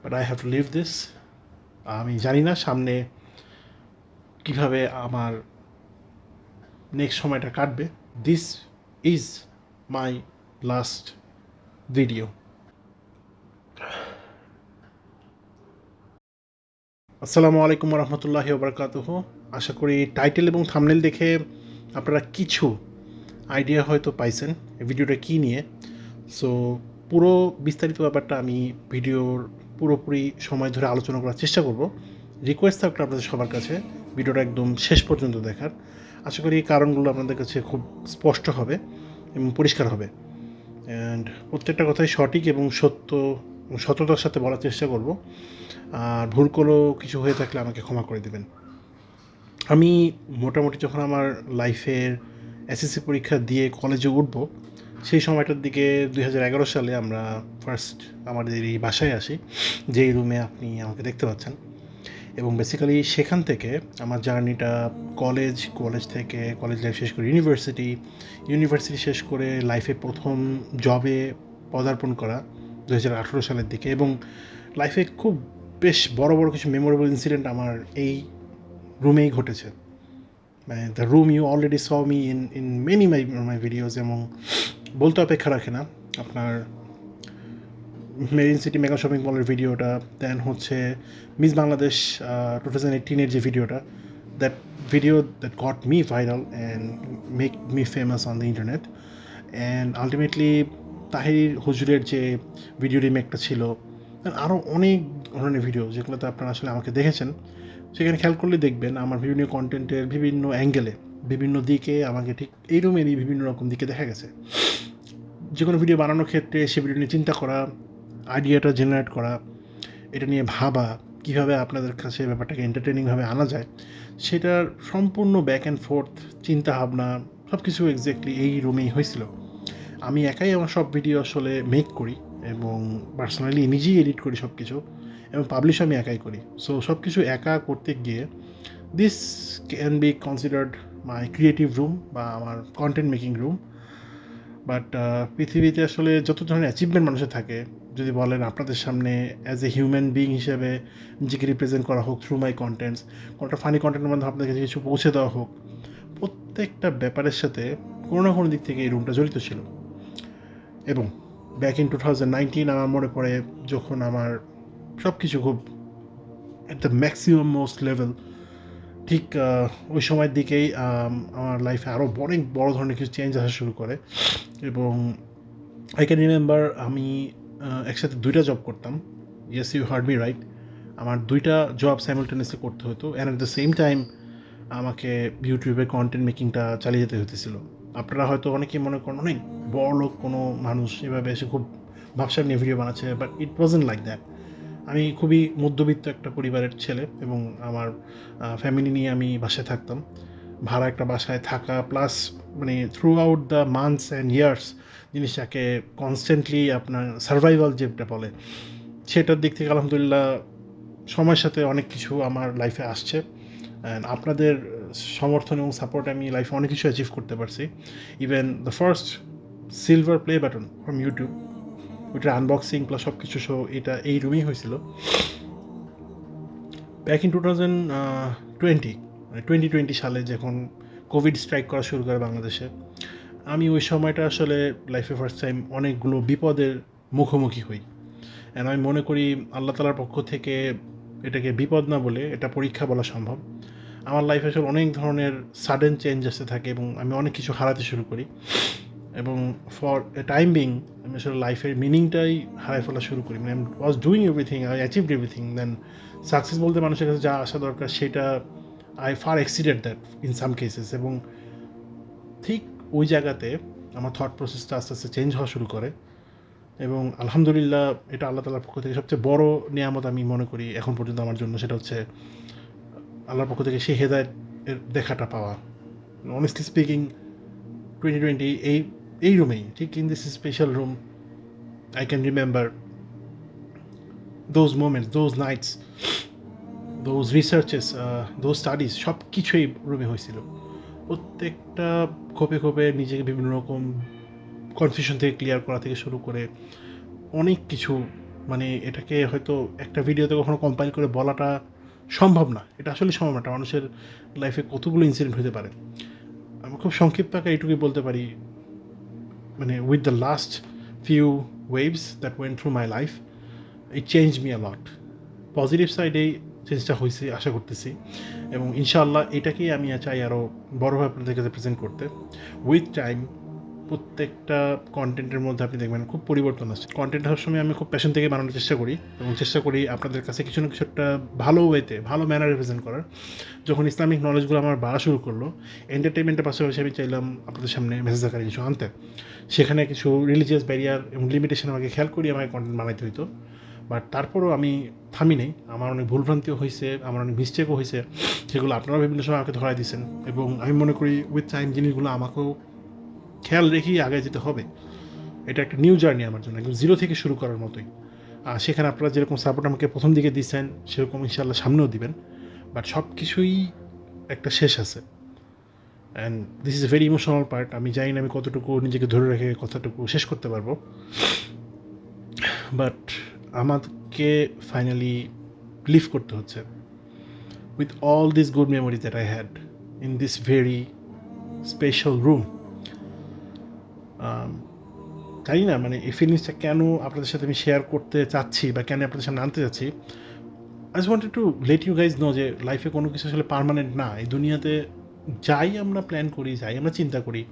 But I have leave this আমি জানি না সামনে কীভাবে আমার নেক্সট সময়টা কাটবে। This is my last video আসসালামু আলাইকুম রহমতুল্লাহ বরকাতুহ আশা করি টাইটেল এবং থামনেল দেখে আপনারা কিছু আইডিয়া হয়তো পাইছেন ভিডিওটা কী নিয়ে। সো পুরো বিস্তারিত ব্যাপারটা আমি ভিডিওর পুরোপুরি সময় ধরে আলোচনা করার চেষ্টা করব। রিকোয়েস্ট থাকল আপনাদের সবার কাছে। ভিডিওটা একদম শেষ পর্যন্ত দেখার। আশা করি এই কারণগুলো আপনাদের কাছে খুব স্পষ্ট হবে এবং পরিষ্কার হবে। অ্যান্ড প্রত্যেকটা কথাই সঠিক এবং সত্য সততার সাথে বলার চেষ্টা করব। আর ভুল কোনো কিছু হয়ে থাকলে আমাকে ক্ষমা করে দেবেন। আমি মোটামুটি যখন আমার লাইফের এসএসসি পরীক্ষা দিয়ে কলেজে উঠব সেই সময়টার দিকে দু হাজার এগারো সালে আমরা ফার্স্ট আমাদের এই বাসায় আসি, যেই রুমে আপনি আমাকে দেখতে পাচ্ছেন। এবং বেসিক্যালি সেখান থেকে আমার জার্নিটা কলেজ কলেজ থেকে কলেজ লাইফ শেষ করে ইউনিভার্সিটি ইউনিভার্সিটি শেষ করে লাইফে প্রথম জবে পদার্পণ করা দু হাজার আঠেরো সালের দিকে। এবং লাইফে খুব বেশ বড় বড় কিছু মেমোরেবল ইনসিডেন্ট আমার এই রুমেই ঘটেছে। মানে the room you already saw me in in many my my videos এবং বলতে অপেক্ষা রাখে না। আপনার মেরিন সিটি মেগা শপিং মলের ভিডিওটা দেন হচ্ছে মিস বাংলাদেশ টু থাউজেন্ড এইটিনের যে ভিডিওটা that video that got me viral and make me famous on the internet and ultimately Tahir হুজুরের যে ভিডিও রিমেকটা ছিল আরও অনেক ধরনের ভিডিও যেগুলোতে আপনারা আসলে আমাকে দেখেছেন, সেখানে খেয়াল করলে দেখবেন আমার বিভিন্ন কন্টেন্টের বিভিন্ন অ্যাঙ্গেলে বিভিন্ন দিকে আমাকে ঠিক এই রুমেরই বিভিন্ন রকম দিকে দেখা গেছে। যে কোনো ভিডিও বানানোর ক্ষেত্রে সে ভিডিও নিয়ে চিন্তা করা আইডিয়াটা জেনারেট করা, এটা নিয়ে ভাবা, কীভাবে আপনাদের কাছে ব্যাপারটাকে এন্টারটেনিংভাবে আনা যায়, সেটার সম্পূর্ণ ব্যাক অ্যান্ড ফোর্থ চিন্তা ভাবনা সব কিছু এক্স্যাক্টলি এই রুমেই হয়েছিল। আমি একাই আমার সব ভিডিও আসলে মেক করি এবং পার্সোনালি নিজেই এডিট করি সব কিছু এবং পাবলিশ আমি একাই করি। সো সব কিছু একা করতে গিয়ে this can be considered my creative room বা আমার কন্টেন্ট মেকিং রুম বাট পৃথিবীতে আসলে যত ধরনের অ্যাচিভমেন্ট মানুষের থাকে, যদি বলেন আপনাদের সামনে অ্যাজ এ হিউম্যান বিং হিসেবে নিজেকে রিপ্রেজেন্ট করা হোক থ্রু মাই কন্টেন্টস কোনোটা ফানি কন্টেন্টের মাধ্যমে আপনাদের কাছে কিছু পৌঁছে দেওয়া হোক, প্রত্যেকটা ব্যাপারের সাথে কোনো না কোনো দিক থেকে এই রুমটা জড়িত ছিল। এবং back in two thousand nineteen আমার মনে পড়ে যখন আমার সব কিছু খুব at the maximum most level ঠিক ওই সময়ের দিকেই আমার লাইফে আরও অনেক বড় ধরনের কিছু চেঞ্জ আসা শুরু করে। এবং আই ক্যান রিমেম্বার আমি একসাথে দুইটা জব করতাম। Yes you heard me right আমার দুইটা জব সাইমultaneously করতে হতো। And at the same time আমাকে ইউটিউবে কন্টেন্ট মেকিংটা চালিয়ে যেতে হতেছিল। আপনারা হয়তো অনেকেই মনে করেন, অনেক বড় লোক কোনো মানুষ এভাবে এসে খুব ভাবসাব নিয়ে ভিডিও বানাচ্ছে but it wasn't like that আমি খুবই মধ্যবিত্ত একটা পরিবারের ছেলে এবং আমার ফ্যামিলি নিয়ে আমি বাসায় থাকতাম। ভাড়া একটা বাসায় থাকা প্লাস মানে throughout the months and years জিনিসটাকে কনস্ট্যান্টলি আপনার সার্ভাইভাল যেটা বলে, সেটার দিক থেকে আলহামদুলিল্লাহ সময়ের সাথে অনেক কিছু আমার লাইফে আসছে। অ্যান্ড আপনাদের সমর্থন এবং সাপোর্ট আমি লাইফে অনেক কিছু অ্যাচিভ করতে পারছি। Even the first silver play button from YouTube ওইটার আনবক্সিং প্লাস সব কিছু শো এটা এই রুমেই হয়েছিল। Back in two thousand twenty মানে টোয়েন্টি টোয়েন্টি সালে যখন কোভিড স্ট্রাইক করা শুরু করে বাংলাদেশে, আমি ওই সময়টা আসলে লাইফে ফার্স্ট টাইম অনেকগুলো বিপদের মুখোমুখি হই। অ্যান্ড আমি মনে করি আল্লাহ তালার পক্ষ থেকে এটাকে বিপদ না বলে এটা পরীক্ষা বলা সম্ভব। আমার লাইফে আসলে অনেক ধরনের সাডেন চেঞ্জ আসতে থাকে এবং আমি অনেক কিছু হারাতে শুরু করি। এবং ফর এ টাইম বিং আমি আসলে লাইফের মিনিংটাই হারাই ফেলা শুরু করি। মানে was doing everything I achieved everything then success বলতে মানুষের কাছে যা আসা দরকার, সেটা I far exceeded that in some cases এবং ঠিক ওই জায়গাতে আমার থট প্রসেসটা আস্তে আস্তে চেঞ্জ হওয়া শুরু করে এবং আলহামদুলিল্লাহ এটা আল্লাহ তালার পক্ষ থেকে সবচেয়ে বড় নিয়ামত আমি মনে করি এখন পর্যন্ত আমার জন্য, সেটা হচ্ছে আল্লাহর পক্ষ থেকে সেই হেদায়তের দেখাটা পাওয়া। অনেস্টলি স্পিকিং টোয়েন্টি টোয়েন্টি এই এই রুমেই ঠিক in this special room I can remember those moments those nights those researches those studies সব কিছুই রুমে হয়েছিল। প্রত্যেকটা খোপে খোপে নিজেকে বিভিন্ন রকম কনফিউশন থেকে ক্লিয়ার করা থেকে শুরু করে অনেক কিছু মানে এটাকে হয়তো একটা ভিডিওতে কখনো কম্পাইল করে বলাটা সম্ভব না। এটা আসলে সম্ভব না মানুষের লাইফে কতগুলো ইনসিডেন্ট হতে পারে। আমি খুব সংক্ষিপ্ত আকারে এইটুকুই বলতে পারি মানে with the last few waves that went through my life it change me a lot positive সাইডেই চেঞ্জটা হয়েছে আশা করতেছি। এবং ইনশাআল্লাহ এটাকেই আমি চাই আরও বড়োভাবে আপনাদের কাছে প্রেজেন্ট করতে। উইথ টাইম প্রত্যেকটা কন্টেন্টের মধ্যে আপনি দেখবেন খুব পরিবর্তন আসছে। কন্টেন্ট হওয়ার সময় আমি খুব প্যাশন থেকে বানানোর চেষ্টা করি এবং চেষ্টা করি আপনাদের কাছে কিছু না কিছু একটা ভালো ওয়েতে ভালো ম্যানার রিপ্রেজেন্ট করার। যখন ইসলামিক নলেজগুলো আমার বাড়া শুরু করল এন্টারটেনমেন্টের পাশাপাশি আমি চাইলাম আপনাদের সামনে মেসেজ আকারে কিছু আনতে। সেখানে কিছু রিলিজিয়াস ব্যারিয়ার এবং লিমিটেশন আমাকে খেয়াল করি আমাকে কন্টেন্ট বানাইতে হইতো। বাট তারপরও আমি থামি নেই। আমার অনেক ভুলভ্রান্তিও হয়েছে আমার অনেক মিস্টেকও হয়েছে সেগুলো আপনারাও বিভিন্ন সময় আমাকে ধরাই দিয়েছেন এবং আমি মনে করি উইথ টাইম জিনিসগুলো আমাকেও খেয়াল রেখেই আগে যেতে হবে। এটা একটা নিউ জার্নি আমার জন্য, একদম জিরো থেকে শুরু করার মতোই। আর সেখানে আপনারা যেরকম সাপোর্ট আমাকে প্রথম দিকে দিচ্ছেন, সেরকম ইনশাল্লাহ সামনেও দিবেন। বাট সব কিছুই একটা শেষ আছে। And this is a very emotional part আমি জানি না আমি কতটুকু নিজেকে ধরে রেখে কথাটুকু শেষ করতে পারব। বাট আমাকে ফাইনালি লিভ করতে হচ্ছে। With all this good memory that I had in this very special room জানি না মানে এই ফিলিংসটা কেন আপনাদের সাথে আমি শেয়ার করতে চাচ্ছি বা কেন আপনাদের সামনে আনতে চাচ্ছি? I just wanted to let you guys know যে লাইফে কোনো কিছু আসলে পারমানেন্ট না। এই দুনিয়াতে যাই আমরা প্ল্যান করি, যাই আমরা চিন্তা করি,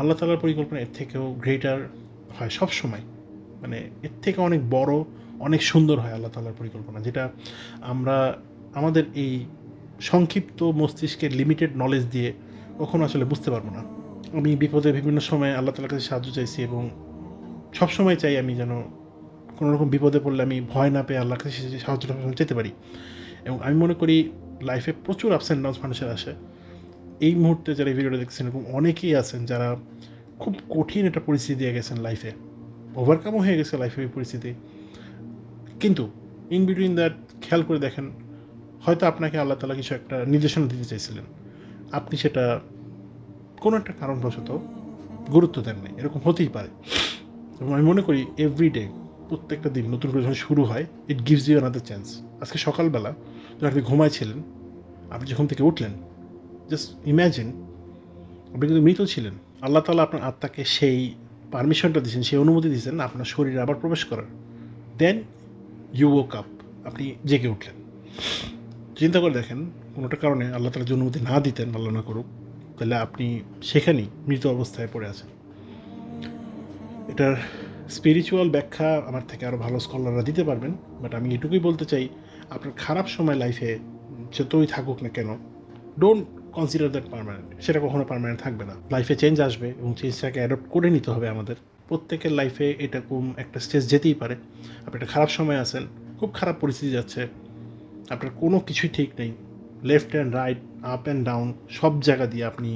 আল্লাহ তালার পরিকল্পনা এর থেকেও গ্রেটার হয় সব সময় মানে এর থেকে অনেক বড়, অনেক সুন্দর হয় আল্লাহ তালার পরিকল্পনা, যেটা আমরা আমাদের এই সংক্ষিপ্ত মস্তিষ্কের লিমিটেড নলেজ দিয়ে কখনো আসলে বুঝতে পারব না। আমি বিপদে বিভিন্ন সময় আল্লাহ তালার কাছে সাহায্য চাইছি এবং সবসময় চাই আমি যেন কোনো রকম বিপদে পড়লে আমি ভয় না পেয়ে আল্লাহর কাছে সাহায্যটা যেতে পারি। এবং আমি মনে করি লাইফে প্রচুর আপস অ্যান্ড ডাউন্স মানুষের আসে। এই মুহূর্তে যারা এই ভিডিওটা দেখছেন এবং অনেকেই আছেন যারা খুব কঠিন একটা পরিস্থিতি দিয়ে গেছেন লাইফে ওভারকামও হয়ে গেছে লাইফে এই পরিস্থিতি। কিন্তু ইন বিটুইন দ্যাট খেয়াল করে দেখেন, হয়তো আপনাকে আল্লাহ তালা কিছু একটা নির্দেশনা দিতে চাইছিলেন। আপনি সেটা কোনো একটা কারণবশত গুরুত্ব দেন নাই, এরকম হতেই পারে। এবং আমি মনে করি এভরিডে প্রত্যেকটা দিন নতুন করে যখন শুরু হয় it gives you another chance আজকে সকালবেলা যখন আপনি ঘুমাইছিলেন, আপনি যখন থেকে উঠলেন জাস্ট ইম্যাজিন আপনি কিন্তু মৃত ছিলেন। আল্লাহ তালা আপনার আত্মাকে সেই পারমিশনটা দিয়েছেন, সেই অনুমতি দিয়েছেন আপনার শরীরে আবার প্রবেশ করার। দেন ইউ ওক আপ আপনি জেগে উঠলেন। চিন্তা করে দেখেন, কোনোটা কারণে আল্লাহ তালা যে অনুমতি না দিতেন, আল্লাহ না করুক তাহলে আপনি সেখানেই মৃত অবস্থায় পড়ে আছেন। এটার স্পিরিচুয়াল ব্যাখ্যা আমার থেকে আরও ভালো স্কলাররা দিতে পারবেন বাট আমি এটুকুই বলতে চাই, আপনার খারাপ সময় লাইফে যতই থাকুক না কেন ডোন্ট কনসিডার দ্যাট পারমানেন্ট সেটা কখনো পারমানেন্ট থাকবে না। লাইফে চেঞ্জ আসবে এবং চেঞ্জটাকে অ্যাডপ্ট করে নিতে হবে আমাদের। প্রত্যেকের লাইফে এরকম একটা স্টেজ যেতেই পারে। আপনি একটা খারাপ সময় আছেন, খুব খারাপ পরিস্থিতি যাচ্ছে, আপনার কোনো কিছুই ঠিক নেই। Left and right up and down সব জায়গা দিয়ে আপনি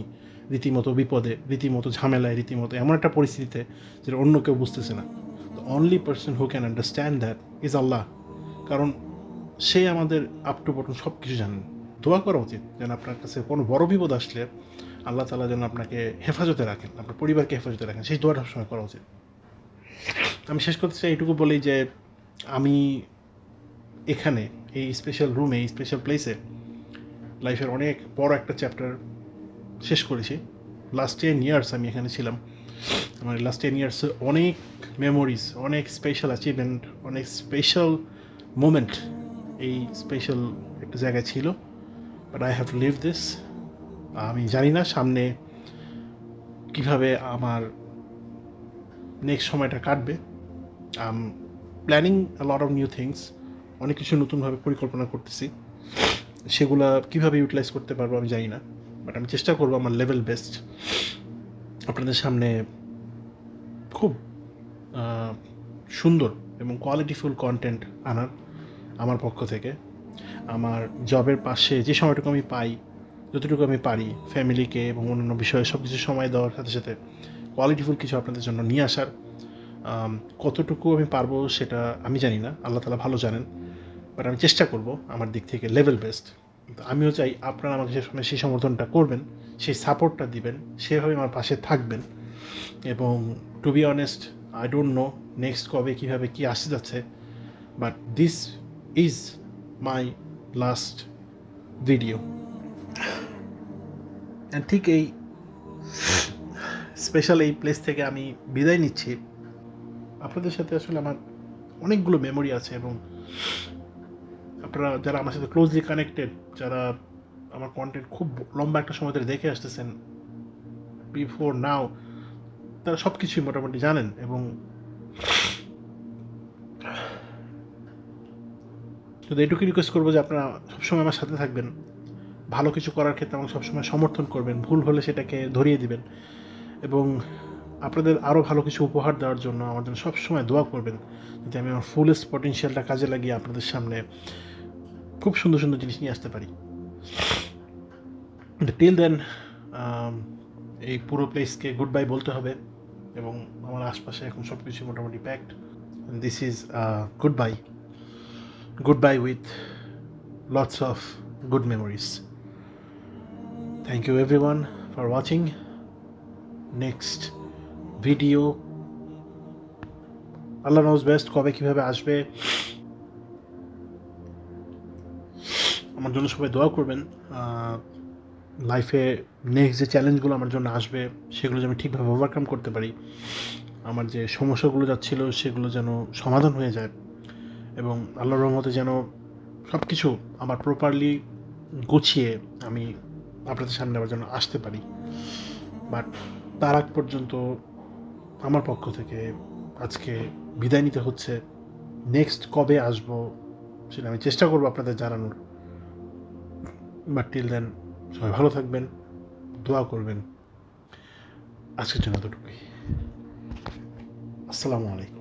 রীতিমতো বিপদে, রীতিমতো ঝামেলায়, রীতিমতো এমন একটা পরিস্থিতিতে যেটা অন্য কেউ বুঝতেছে না। The only person who can understand that is আল্লাহ। কারণ সে আমাদের আপ টু বটন সব কিছু জানেন। দোয়া করা উচিত যেন আপনার কাছে কোনো বড় বিপদ আসলে আল্লাহ তালা যেন আপনাকে হেফাজতে রাখেন, আপনার পরিবারকে হেফাজতে রাখেন। সেই দোয়াটা সবসময় করা উচিত। আমি শেষ করতে চাই এইটুকু বলি যে আমি এখানে, এই স্পেশাল রুমে এই স্পেশাল প্লেসে লাইফের অনেক বড় একটা চ্যাপ্টার শেষ করেছি। লাস্ট টেন ইয়ার্স আমি এখানে ছিলাম। আমার লাস্ট টেন ইয়ার্সে অনেক মেমোরিজ অনেক স্পেশাল অ্যাচিভমেন্ট অনেক স্পেশাল মোমেন্ট এই স্পেশাল একটা জায়গায় ছিল। But I have leave this আমি জানি না সামনে কীভাবে আমার নেক্সট সময়টা কাটবে। I'm planning lot of new things অনেক কিছু নতুনভাবে পরিকল্পনা করতেছি। সেগুলা কীভাবে ইউটিলাইজ করতে পারব আমি জানি না বাট আমি চেষ্টা করব আমার লেভেল বেস্ট আপনাদের সামনে খুব সুন্দর এবং কোয়ালিটিফুল কন্টেন্ট আনার আমার পক্ষ থেকে। আমার জবের পাশে যে সময়টুকু আমি পাই, যতটুকু আমি পারি ফ্যামিলিকে এবং অন্যান্য বিষয়ে সব কিছু সময় দেওয়ার সাথে সাথে কোয়ালিটিফুল কিছু আপনাদের জন্য নিয়ে আসার কতটুকু আমি পারব সেটা আমি জানি না আল্লাহ তালা ভালো জানেন। বাট আমি চেষ্টা করব আমার দিক থেকে লেভেল বেস্ট আমিও চাই আপনারা আমাকে সে সময় সেই সমর্থনটা করবেন, সেই সাপোর্টটা দিবেন, সেভাবে আমার পাশে থাকবেন। এবং to be honest I don't know next কবে কীভাবে কী আসতে যাচ্ছে but this is my last video ঠিক এই স্পেশাল এই প্লেস থেকে আমি বিদায় নিচ্ছি। আপনাদের সাথে আসলে আমার অনেকগুলো মেমোরি আছে এবং আপনারা যারা আমার সাথে ক্লোজলি কানেক্টেড যারা আমার কন্টেন্ট খুব লম্বা একটা সময় ধরে দেখে আসতেছেন বিফোর নাও তারা সব কিছুই মোটামুটি জানেন এবং শুধু এটুকু রিকোয়েস্ট করব যে আপনারা সবসময় আমার সাথে থাকবেন, ভালো কিছু করার ক্ষেত্রে আমাকে সবসময় সমর্থন করবেন, ভুল হলে সেটাকে ধরিয়ে দিবেন এবং আপনাদের আরও ভালো কিছু উপহার দেওয়ার জন্য আমার জন্য সবসময় দোয়া করবেন, যাতে আমি আমার ফুলেস্ট পটেনশিয়ালটা কাজে লাগিয়ে আপনাদের সামনে খুব সুন্দর সুন্দর জিনিস নিয়ে আসতে পারি। টিল দেন um, এই পুরো প্লেসকে গুড বাই বলতে হবে এবং আমার আশপাশে এখন সব কিছু মোটামুটি packed this is goodbye goodbye with lots of good memories thank you everyone for watching next video Allah knows best কবে কীভাবে আসবে। আমার জন্য সবাই দোয়া করবেন। লাইফে নেক্সট যে চ্যালেঞ্জগুলো আমার জন্য আসবে, সেগুলো যেন ঠিকভাবে ওভারকাম করতে পারি। আমার যে সমস্যাগুলো যাচ্ছিল, সেগুলো যেন সমাধান হয়ে যায় এবং আল্লাহর রহমতে যেন সব কিছু আমার প্রপারলি গুছিয়ে আমি আপনাদের সামনে আবার যেন আসতে পারি। বাট তার আগ পর্যন্ত আমার পক্ষ থেকে আজকে বিদায় নিতে হচ্ছে। নেক্সট কবে আসব, সেটা আমি চেষ্টা করব আপনাদের জানানোর। বাট টিল দেন সবাই ভালো থাকবেন দোয়া করবেন। আজকের জন্য এতটুকুই। আসসালামু আলাইকুম।